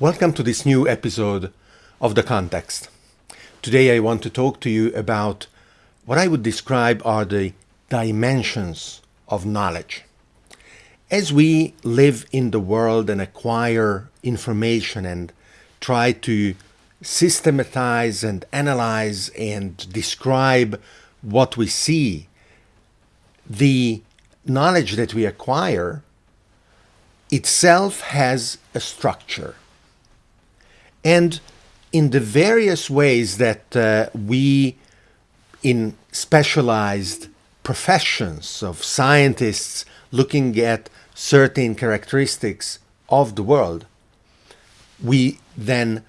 Welcome to this new episode of The Context. Today I want to talk to you about what I would describe are the dimensions of knowledge. As we live in the world and acquire information and try to systematize and analyze and describe what we see, the knowledge that we acquire itself has a structure. And in the various ways that uh, we, in specialized professions of scientists looking at certain characteristics of the world, we then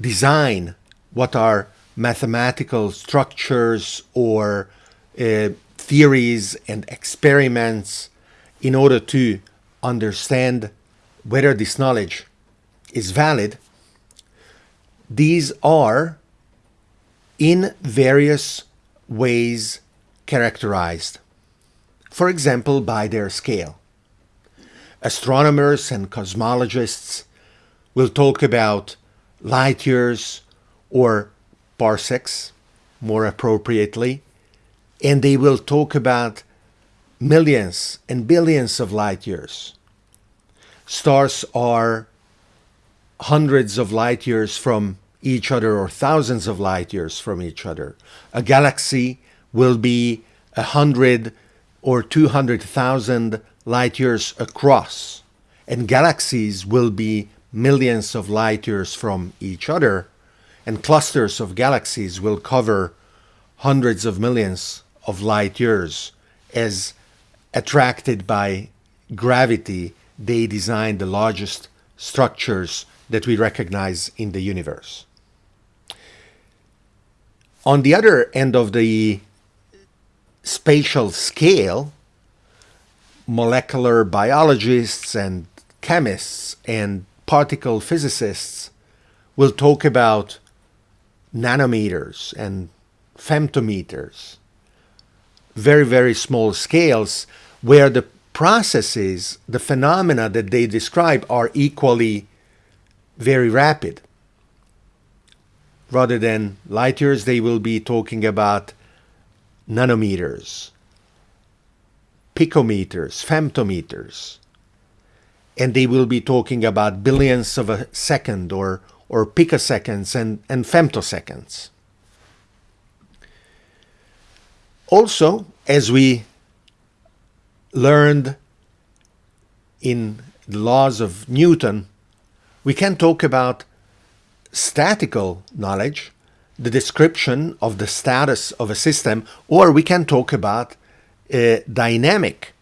design what are mathematical structures or uh, theories and experiments in order to understand whether this knowledge is valid, these are in various ways characterized. For example, by their scale. Astronomers and cosmologists will talk about light years or parsecs more appropriately, and they will talk about millions and billions of light years. Stars are hundreds of light years from each other or thousands of light years from each other. A galaxy will be a hundred or 200,000 light years across, and galaxies will be millions of light years from each other, and clusters of galaxies will cover hundreds of millions of light years as attracted by gravity they design the largest structures that we recognize in the universe. On the other end of the spatial scale, molecular biologists and chemists and particle physicists will talk about nanometers and femtometers, very, very small scales where the processes, the phenomena that they describe are equally very rapid. Rather than light years, they will be talking about nanometers, picometers, femtometers, and they will be talking about billions of a second or, or picoseconds and, and femtoseconds. Also, as we learned in the laws of Newton, we can talk about statical knowledge, the description of the status of a system, or we can talk about a dynamic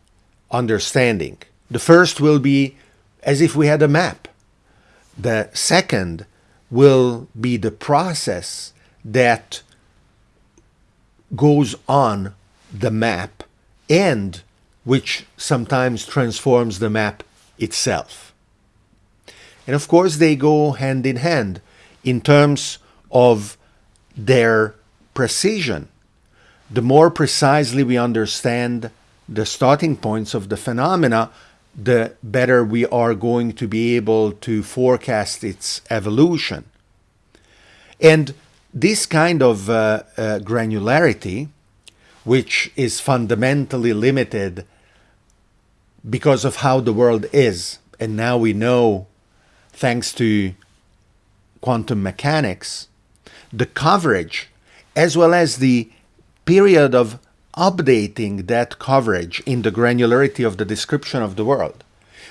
understanding. The first will be as if we had a map. The second will be the process that goes on the map and which sometimes transforms the map itself. And of course, they go hand in hand in terms of their precision. The more precisely we understand the starting points of the phenomena, the better we are going to be able to forecast its evolution. And this kind of uh, uh, granularity, which is fundamentally limited because of how the world is, and now we know, thanks to quantum mechanics, the coverage as well as the period of updating that coverage in the granularity of the description of the world,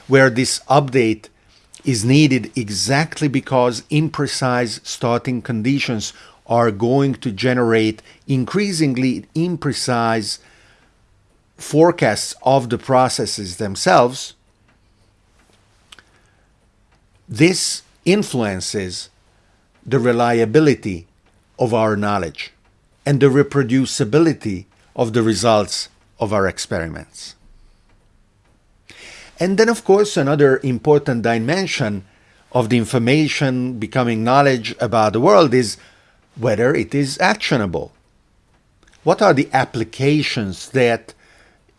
where this update is needed exactly because imprecise starting conditions are going to generate increasingly imprecise forecasts of the processes themselves, this influences the reliability of our knowledge and the reproducibility of the results of our experiments. And then, of course, another important dimension of the information becoming knowledge about the world is whether it is actionable. What are the applications that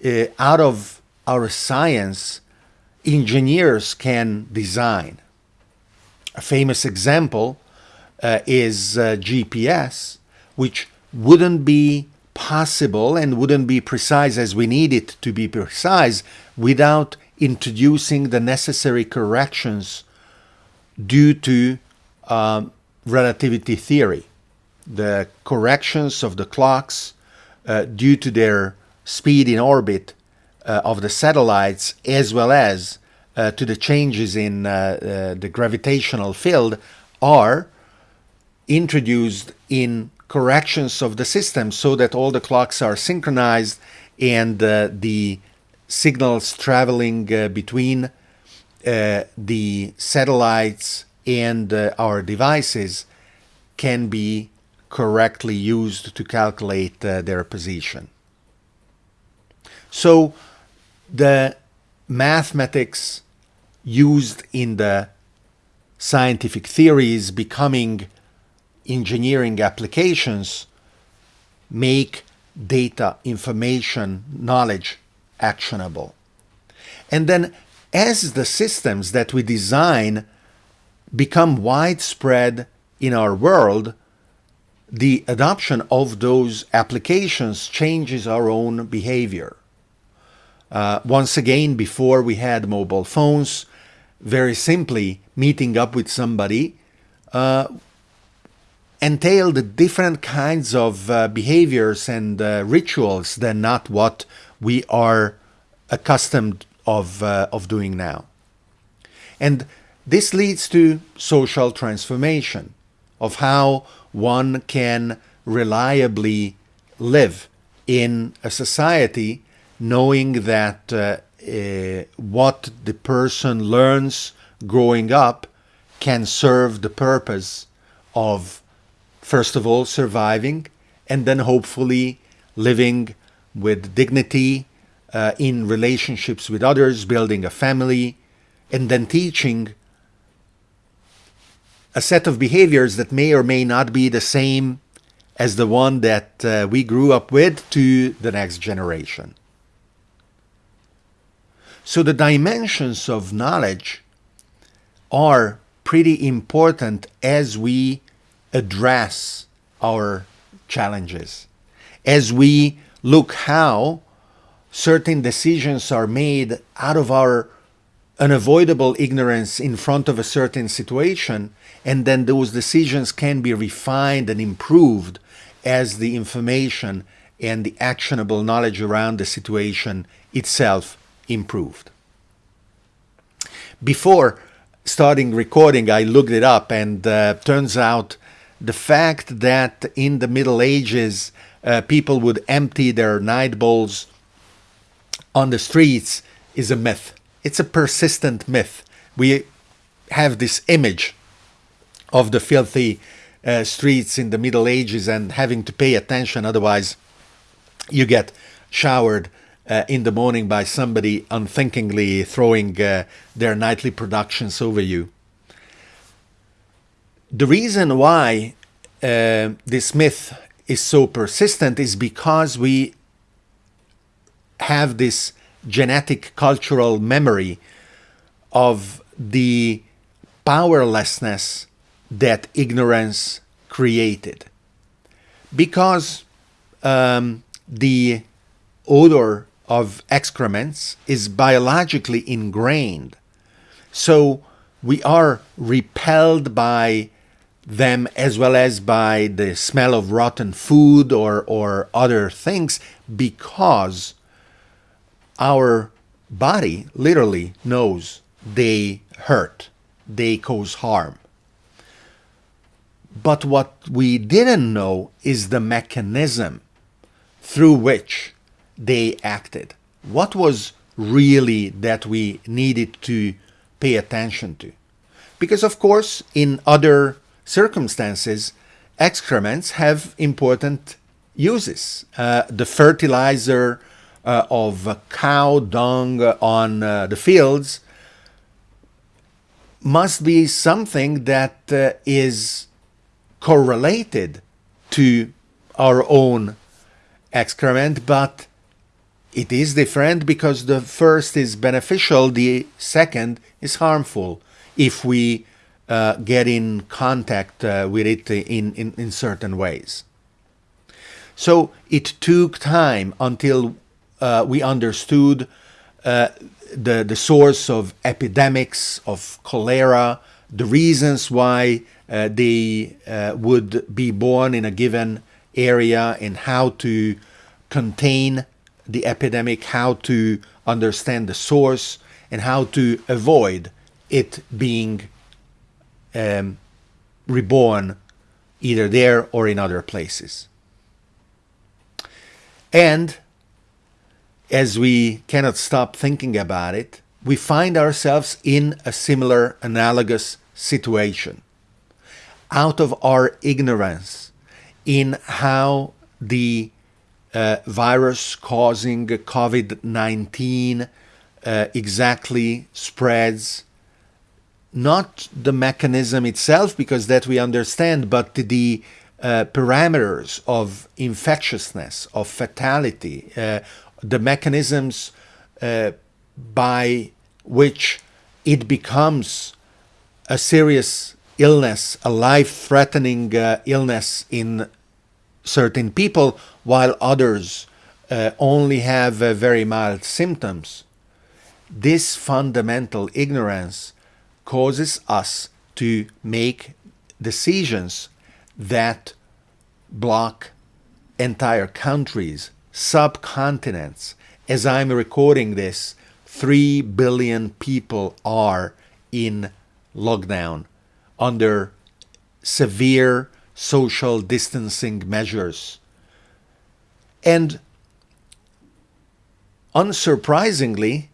uh, out of our science engineers can design. A famous example uh, is uh, GPS, which wouldn't be possible and wouldn't be precise as we need it to be precise without introducing the necessary corrections due to um, relativity theory. The corrections of the clocks uh, due to their speed in orbit uh, of the satellites as well as uh, to the changes in uh, uh, the gravitational field are introduced in corrections of the system so that all the clocks are synchronized and uh, the signals traveling uh, between the satellites and our devices can be correctly used to calculate uh, their position. So the mathematics used in the scientific theories becoming engineering applications make data, information, knowledge actionable. And then as the systems that we design become widespread in our world, the adoption of those applications changes our own behavior. Uh, once again, before we had mobile phones, very simply meeting up with somebody uh, entailed different kinds of uh, behaviors and uh, rituals than not what we are accustomed of, uh, of doing now. And this leads to social transformation of how one can reliably live in a society knowing that uh, what the person learns growing up can serve the purpose of first of all surviving and then hopefully living with dignity uh, in relationships with others, building a family, and then teaching a set of behaviors that may or may not be the same as the one that uh, we grew up with to the next generation. So the dimensions of knowledge are pretty important as we address our challenges, as we look how certain decisions are made out of our unavoidable ignorance in front of a certain situation, and then those decisions can be refined and improved as the information and the actionable knowledge around the situation itself improved. Before starting recording, I looked it up, and uh, turns out the fact that in the Middle Ages uh, people would empty their night bowls on the streets is a myth. It's a persistent myth. We have this image of the filthy uh, streets in the Middle Ages and having to pay attention, otherwise, you get showered uh, in the morning by somebody unthinkingly throwing uh, their nightly productions over you. The reason why uh, this myth is so persistent is because we have this genetic cultural memory of the powerlessness that ignorance created. Because um, the odor of excrements is biologically ingrained. So we are repelled by them as well as by the smell of rotten food or, or other things because our body literally knows they hurt, they cause harm. But what we didn't know is the mechanism through which they acted. What was really that we needed to pay attention to? Because, of course, in other circumstances, excrements have important uses. Uh, the fertilizer uh, of cow dung on uh, the fields must be something that uh, is correlated to our own excrement, but it is different because the first is beneficial, the second is harmful if we uh, get in contact uh, with it in, in, in certain ways. So it took time until uh, we understood uh, the, the source of epidemics, of cholera, the reasons why uh, they uh, would be born in a given area and how to contain the epidemic, how to understand the source, and how to avoid it being um, reborn either there or in other places. And as we cannot stop thinking about it, we find ourselves in a similar analogous situation. Out of our ignorance in how the virus causing COVID 19 uh, exactly spreads. Not the mechanism itself, because that we understand, but the uh, parameters of infectiousness, of fatality, uh, the mechanisms uh, by which it becomes a serious illness, a life threatening uh, illness in certain people, while others uh, only have uh, very mild symptoms. This fundamental ignorance causes us to make decisions that block entire countries, subcontinents. As I'm recording this, 3 billion people are in lockdown under severe social distancing measures. And unsurprisingly,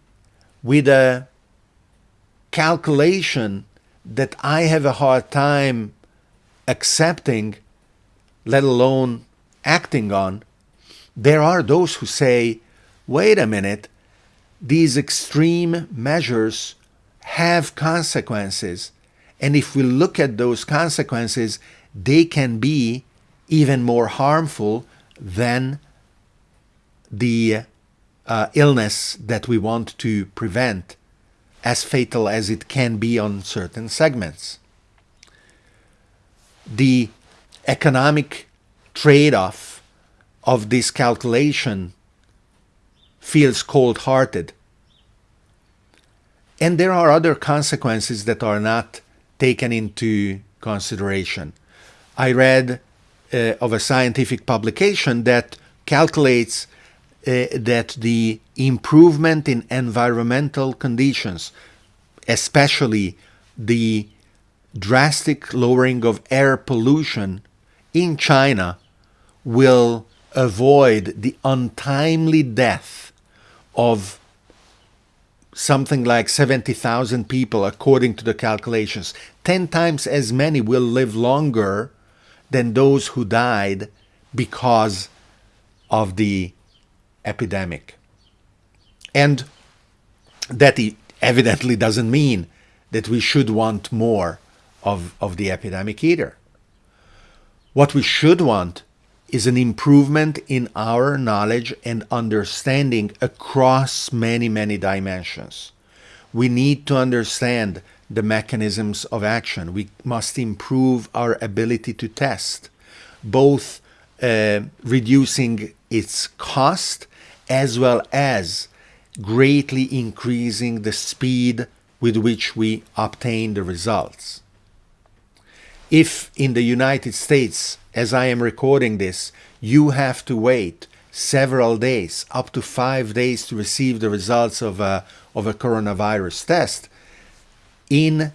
with a calculation that I have a hard time accepting, let alone acting on, there are those who say, wait a minute, these extreme measures have consequences. And if we look at those consequences, they can be even more harmful than the uh, illness that we want to prevent, as fatal as it can be on certain segments. The economic trade off of this calculation feels cold hearted. And there are other consequences that are not taken into consideration. I read uh, of a scientific publication that calculates uh, that the improvement in environmental conditions, especially the drastic lowering of air pollution in China, will avoid the untimely death of something like 70,000 people, according to the calculations. 10 times as many will live longer than those who died because of the epidemic. And that evidently doesn't mean that we should want more of, of the epidemic either. What we should want is an improvement in our knowledge and understanding across many, many dimensions. We need to understand the mechanisms of action. We must improve our ability to test, both uh, reducing its cost as well as greatly increasing the speed with which we obtain the results. If in the United States, as I am recording this, you have to wait several days, up to five days to receive the results of a, of a coronavirus test, in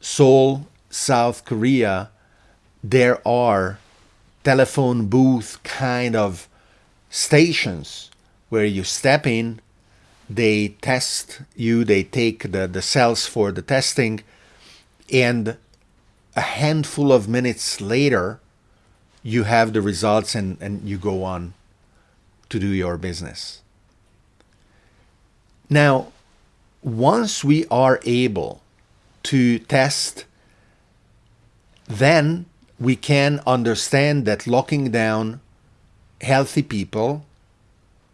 Seoul, South Korea, there are telephone booth kind of stations where you step in, they test you, they take the, the cells for the testing, and a handful of minutes later, you have the results and, and you go on to do your business. Now, once we are able to test, then we can understand that locking down healthy people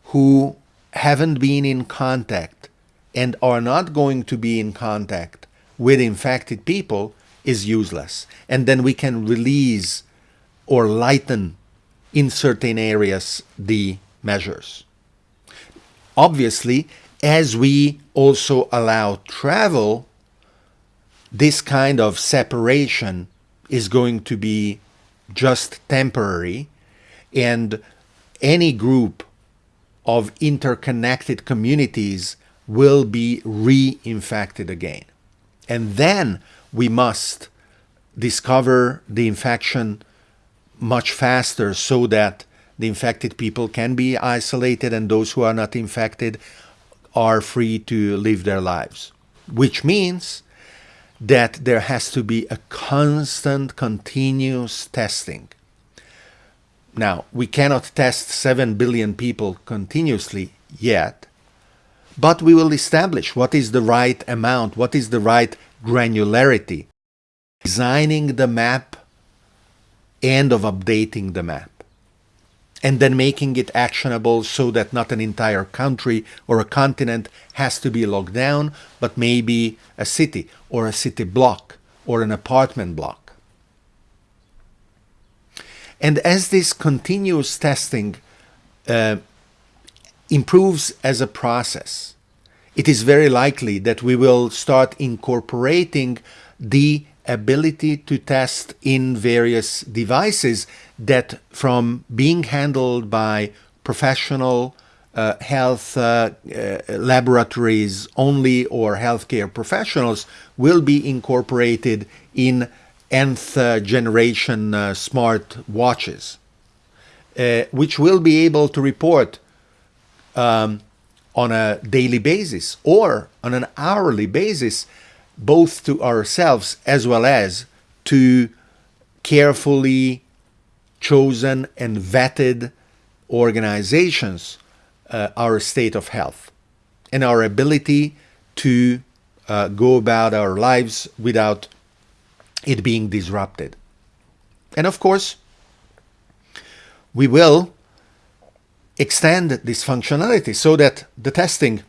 who haven't been in contact and are not going to be in contact with infected people is useless. And then we can release or lighten in certain areas the measures. Obviously, as we also allow travel, this kind of separation is going to be just temporary and any group of interconnected communities will be reinfected again. And then we must discover the infection much faster so that the infected people can be isolated and those who are not infected are free to live their lives. Which means that there has to be a constant, continuous testing. Now, we cannot test 7 billion people continuously yet, but we will establish what is the right amount, what is the right granularity, designing the map and of updating the map and then making it actionable so that not an entire country or a continent has to be locked down, but maybe a city or a city block or an apartment block. And as this continuous testing uh, improves as a process, it is very likely that we will start incorporating the ability to test in various devices that from being handled by professional uh, health uh, uh, laboratories only or healthcare professionals will be incorporated in nth generation uh, smart watches, uh, which will be able to report um, on a daily basis or on an hourly basis both to ourselves as well as to carefully chosen and vetted organizations uh, our state of health and our ability to uh, go about our lives without it being disrupted. And of course, we will extend this functionality so that the testing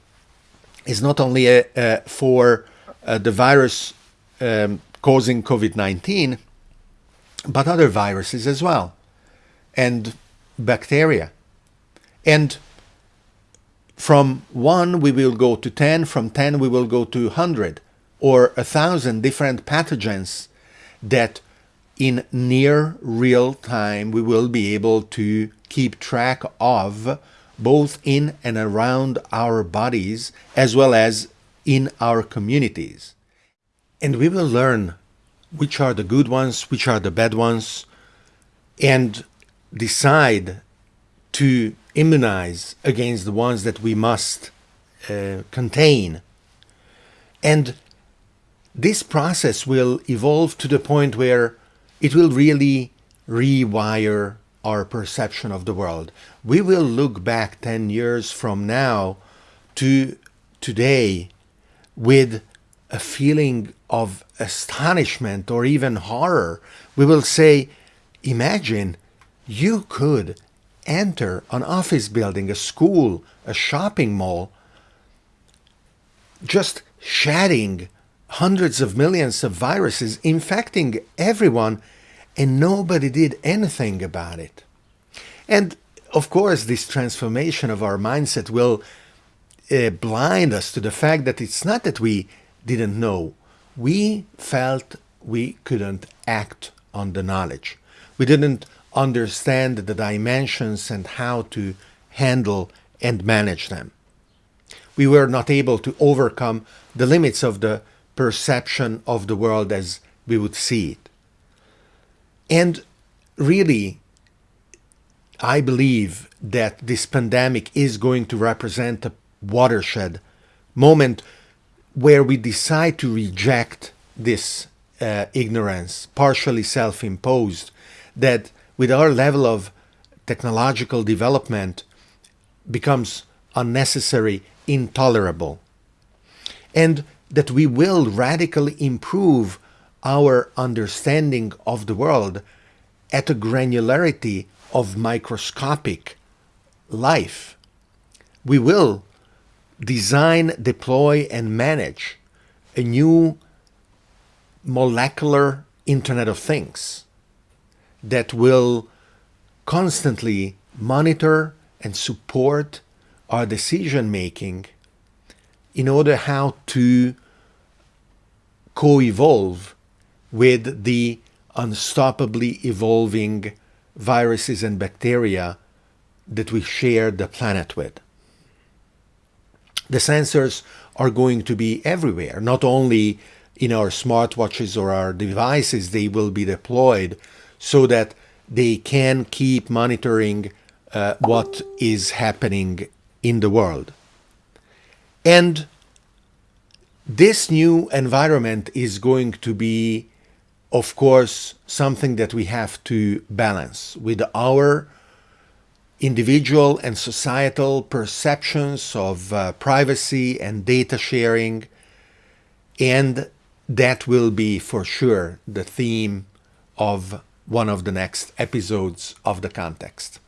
is not only a, a for uh, the virus um, causing COVID-19, but other viruses as well, and bacteria. And from 1 we will go to 10, from 10 we will go to 100 or a thousand different pathogens that in near real time we will be able to keep track of both in and around our bodies as well as in our communities. And we will learn which are the good ones, which are the bad ones, and decide to immunize against the ones that we must uh, contain. And this process will evolve to the point where it will really rewire our perception of the world. We will look back 10 years from now to today with a feeling of astonishment or even horror. We will say, imagine you could enter an office building, a school, a shopping mall, just shedding hundreds of millions of viruses, infecting everyone, and nobody did anything about it. And of course, this transformation of our mindset will uh, blind us to the fact that it's not that we didn't know. We felt we couldn't act on the knowledge. We didn't understand the dimensions and how to handle and manage them. We were not able to overcome the limits of the perception of the world as we would see it. And really, I believe that this pandemic is going to represent a watershed moment where we decide to reject this uh, ignorance, partially self-imposed, that with our level of technological development becomes unnecessary, intolerable, and that we will radically improve our understanding of the world at a granularity of microscopic life. We will design, deploy, and manage a new molecular Internet of Things that will constantly monitor and support our decision making in order how to co-evolve with the unstoppably evolving viruses and bacteria that we share the planet with. The sensors are going to be everywhere, not only in our smartwatches or our devices, they will be deployed so that they can keep monitoring uh, what is happening in the world. And this new environment is going to be, of course, something that we have to balance with our individual and societal perceptions of uh, privacy and data sharing. And that will be for sure the theme of one of the next episodes of the context.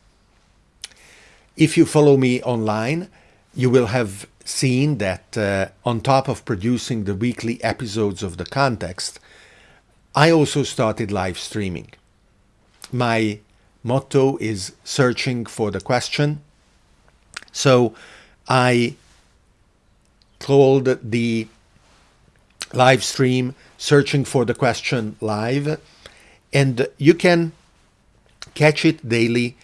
If you follow me online, you will have seen that uh, on top of producing the weekly episodes of the context, I also started live streaming. My motto is searching for the question. So I called the live stream searching for the question live and you can catch it daily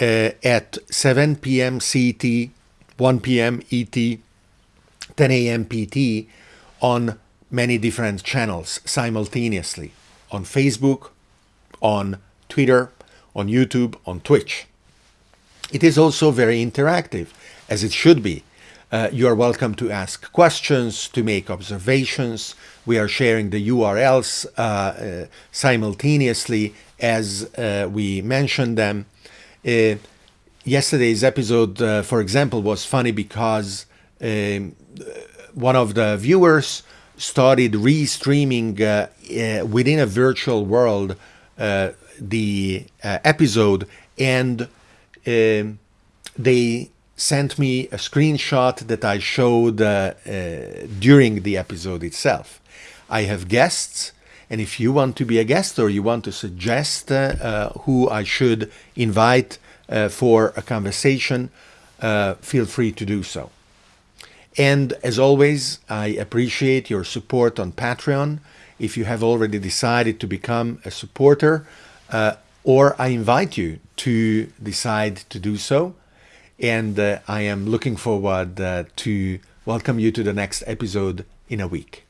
uh, at 7 p.m. CT, 1 p.m. ET, 10 a.m. PT on many different channels simultaneously on Facebook, on Twitter, on YouTube, on Twitch. It is also very interactive, as it should be. Uh, you are welcome to ask questions, to make observations. We are sharing the URLs uh, uh, simultaneously as uh, we mention them. Uh, yesterday's episode, uh, for example, was funny because um, one of the viewers started restreaming within a virtual world the episode and um, they sent me a screenshot that I showed uh, uh, during the episode itself. I have guests, and if you want to be a guest or you want to suggest uh, uh who I should invite uh, for a conversation, uh, feel free to do so. And as always, I appreciate your support on Patreon. If you have already decided to become a supporter, or I invite you to decide to do so, and uh, I am looking forward uh, to welcome you to the next episode in a week.